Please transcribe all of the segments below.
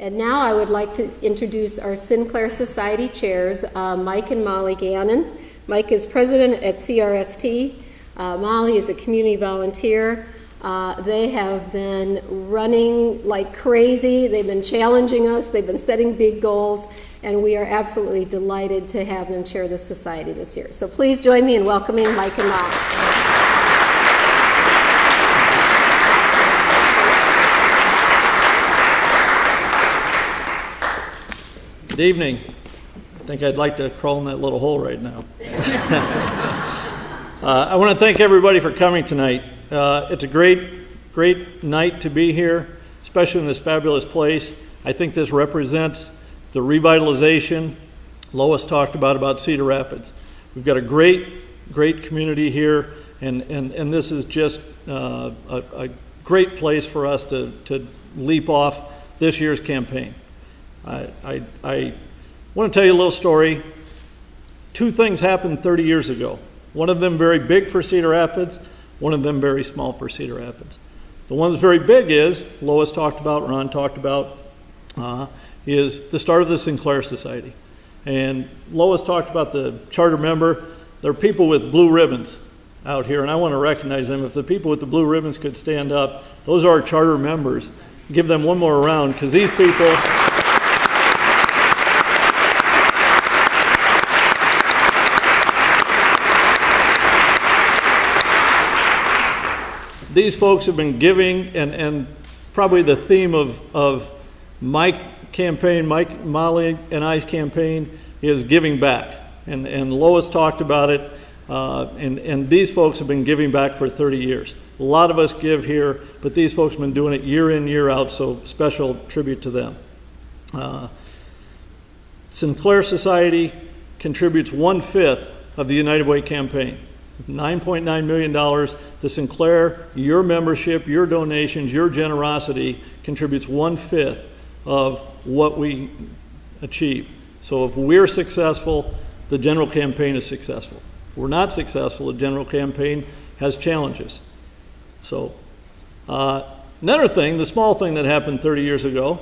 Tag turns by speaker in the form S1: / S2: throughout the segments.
S1: And now I would like to introduce our Sinclair Society chairs, uh, Mike and Molly Gannon. Mike is president at CRST. Uh, Molly is a community volunteer. Uh, they have been running like crazy. They've been challenging us. They've been setting big goals. And we are absolutely delighted to have them chair the society this year. So please join me in welcoming Mike and Molly.
S2: Good evening. I think I'd like to crawl in that little hole right now. uh, I want to thank everybody for coming tonight. Uh, it's a great, great night to be here, especially in this fabulous place. I think this represents the revitalization Lois talked about about Cedar Rapids. We've got a great, great community here, and, and, and this is just uh, a, a great place for us to, to leap off this year's campaign. I, I, I want to tell you a little story. Two things happened 30 years ago. One of them very big for Cedar Rapids, one of them very small for Cedar Rapids. The one that's very big is, Lois talked about, Ron talked about, uh, is the start of the Sinclair Society. And Lois talked about the charter member. There are people with blue ribbons out here, and I want to recognize them. If the people with the blue ribbons could stand up, those are our charter members. Give them one more round because these people. These folks have been giving, and, and probably the theme of, of my campaign, Mike, Molly, and I's campaign is giving back. And, and Lois talked about it, uh, and, and these folks have been giving back for 30 years. A lot of us give here, but these folks have been doing it year in, year out, so special tribute to them. Uh, Sinclair Society contributes one fifth of the United Way campaign. $9.9 million to Sinclair. Your membership, your donations, your generosity contributes one fifth of what we achieve. So if we're successful, the general campaign is successful. If we're not successful, the general campaign has challenges. So, uh, another thing, the small thing that happened 30 years ago,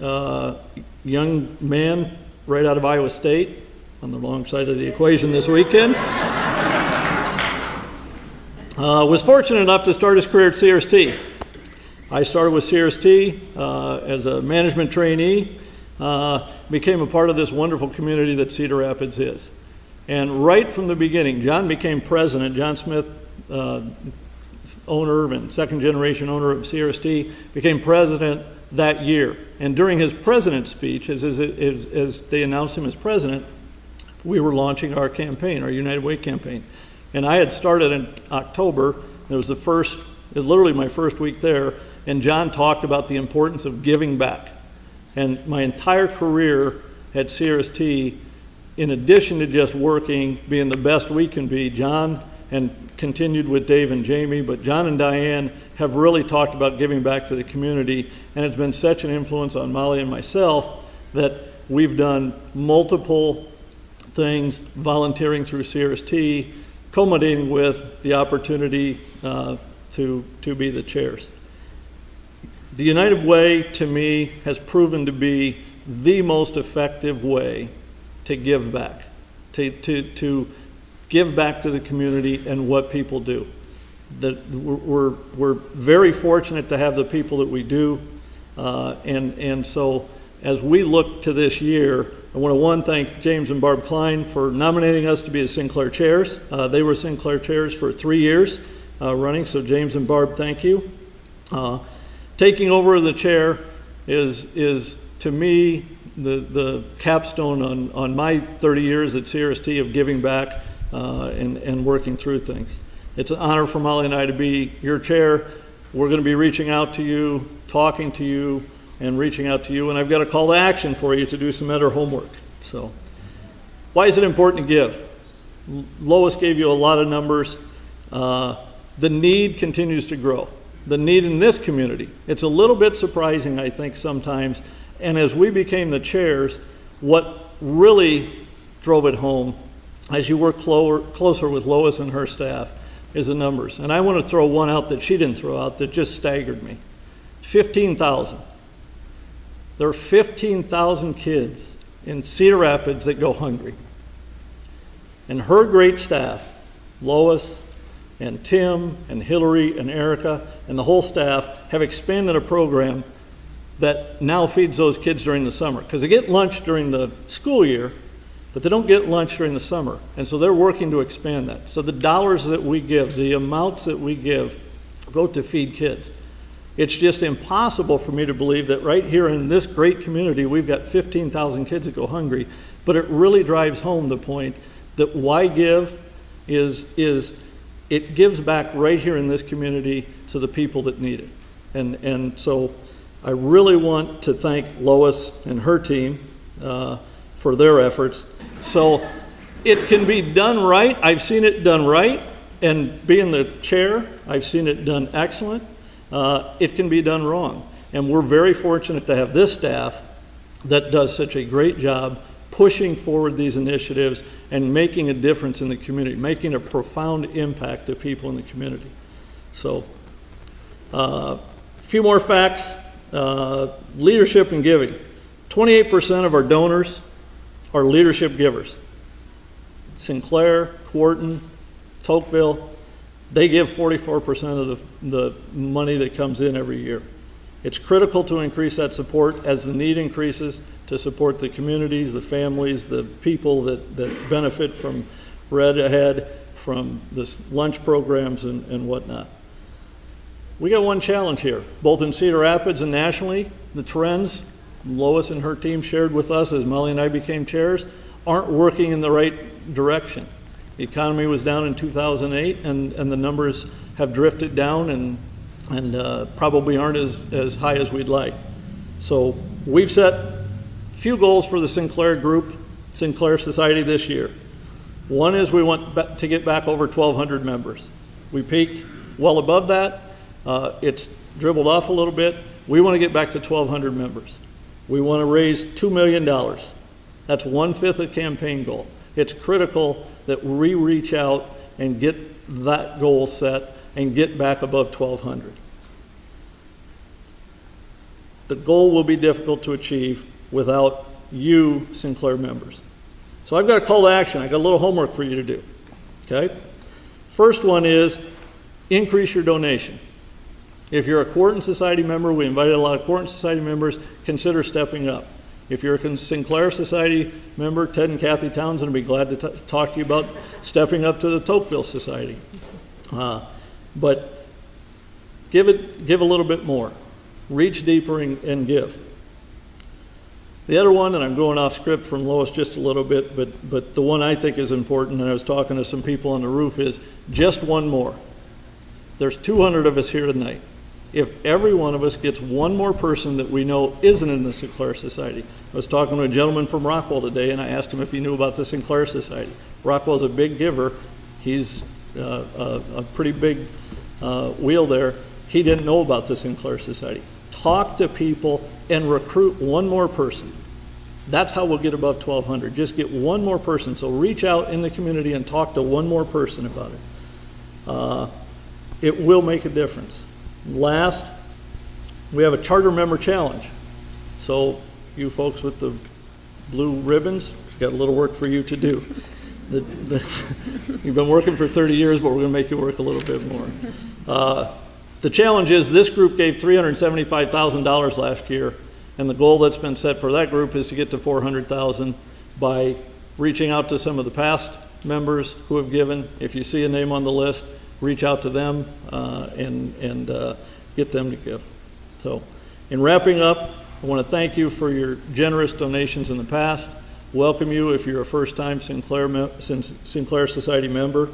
S2: uh, young man right out of Iowa State on the wrong side of the equation this weekend. Uh, was fortunate enough to start his career at CRST. I started with CRST uh, as a management trainee, uh, became a part of this wonderful community that Cedar Rapids is. And right from the beginning, John became president. John Smith, uh, owner and second generation owner of CRST, became president that year. And during his president's speech, as, as, as they announced him as president, we were launching our campaign, our United Way campaign. And I had started in October. It was the first, it was literally my first week there. And John talked about the importance of giving back. And my entire career at CRST, in addition to just working, being the best we can be, John and continued with Dave and Jamie, but John and Diane have really talked about giving back to the community. And it's been such an influence on Molly and myself that we've done multiple things, volunteering through CRST, culminating with the opportunity uh, to, to be the chairs. The United Way, to me, has proven to be the most effective way to give back, to, to, to give back to the community and what people do. That we're, we're very fortunate to have the people that we do, uh, and, and so as we look to this year, I want to one thank James and Barb Klein for nominating us to be the Sinclair chairs. Uh, they were Sinclair chairs for three years uh, running, so James and Barb, thank you. Uh, taking over the chair is is to me the the capstone on on my 30 years at CRST of giving back uh, and and working through things. It's an honor for Molly and I to be your chair. We're going to be reaching out to you, talking to you and reaching out to you. And I've got a call to action for you to do some better homework. So, why is it important to give? Lois gave you a lot of numbers. Uh, the need continues to grow. The need in this community. It's a little bit surprising, I think, sometimes. And as we became the chairs, what really drove it home as you work clo- closer with Lois and her staff is the numbers. And I want to throw one out that she didn't throw out that just staggered me 15,000. There are 15,000 kids in Cedar Rapids that go hungry. And her great staff, Lois and Tim and Hillary and Erica and the whole staff, have expanded a program that now feeds those kids during the summer. Because they get lunch during the school year, but they don't get lunch during the summer. And so they're working to expand that. So the dollars that we give, the amounts that we give, go to feed kids. It's just impossible for me to believe that right here in this great community, we've got 15,000 kids that go hungry. But it really drives home the point that why give is, is it gives back right here in this community to the people that need it. And, and so I really want to thank Lois and her team uh, for their efforts. So it can be done right. I've seen it done right. And being the chair, I've seen it done excellent. Uh, it can be done wrong. And we're very fortunate to have this staff that does such a great job pushing forward these initiatives and making a difference in the community, making a profound impact to people in the community. So, a uh, few more facts. Uh, leadership and giving. 28% of our donors are leadership givers. Sinclair, Quarton, Tocqueville, they give 44% of the, the money that comes in every year. It's critical to increase that support as the need increases to support the communities, the families, the people that, that benefit from Red Ahead, from this lunch programs and, and whatnot. We got one challenge here, both in Cedar Rapids and nationally. The trends Lois and her team shared with us as Molly and I became chairs aren't working in the right direction. The economy was down in 2008, and, and the numbers have drifted down and, and uh, probably aren't as, as high as we'd like. So we've set a few goals for the Sinclair Group, Sinclair Society this year. One is we want to get back over 1,200 members. We peaked well above that. Uh, it's dribbled off a little bit. We want to get back to 1,200 members. We want to raise $2 million. That's one fifth of campaign goal. It's critical that we reach out and get that goal set and get back above 1,200. The goal will be difficult to achieve without you, Sinclair members. So I've got a call to action. I've got a little homework for you to do. Okay? First one is increase your donation. If you're a Quarton Society member, we invited a lot of Quarton Society members, consider stepping up. If you're a Sinclair Society member, Ted and Kathy Townsend would be glad to talk to you about stepping up to the Tocqueville Society. Uh, but give it, give a little bit more. Reach deeper and, and give. The other one, and I'm going off script from Lois just a little bit, but, but the one I think is important, and I was talking to some people on the roof, is just one more. There's 200 of us here tonight if every one of us gets one more person that we know isn't in the Sinclair Society. I was talking to a gentleman from Rockwell today, and I asked him if he knew about the Sinclair Society. Rockwell's a big giver. He's uh, a, a, pretty big uh, wheel there. He didn't know about the Sinclair Society. Talk to people and recruit one more person. That's how we'll get above 1,200. Just get one more person. So reach out in the community and talk to one more person about it. Uh, it will make a difference. Last, we have a charter member challenge. So you folks with the blue ribbons, got a little work for you to do. The, the, you've been working for 30 years, but we're going to make you work a little bit more. Uh, the challenge is this group gave $375,000 last year, and the goal that's been set for that group is to get to 400,000 by reaching out to some of the past members who have given. If you see a name on the list, reach out to them uh, and, and uh, get them to give. So, in wrapping up, I want to thank you for your generous donations in the past. Welcome you if you're a first time Sinclair, Sinclair Society member.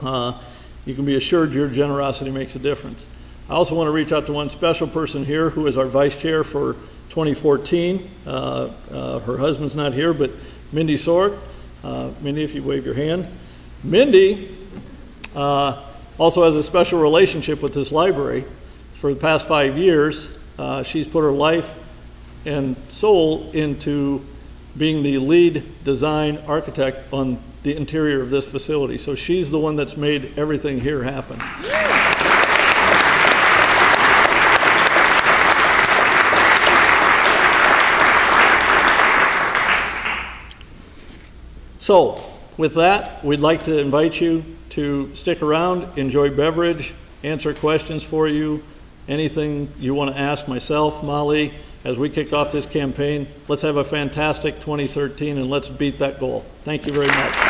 S2: Uh, you can be assured your generosity makes a difference. I also want to reach out to one special person here who is our vice chair for 2014. Uh, uh, her husband's not here, but Mindy Sork. Uh, Mindy, if you wave your hand. Mindy also has a special relationship with this library. For the past five years, uh, she's put her life and soul into being the lead design architect on the interior of this facility. So she's the one that's made everything here happen. So with that, we'd like to invite you to stick around, enjoy beverage, answer questions for you, anything you want to ask myself, Molly, as we kick off this campaign. Let's have a fantastic 2013 and let's beat that goal. Thank you very much.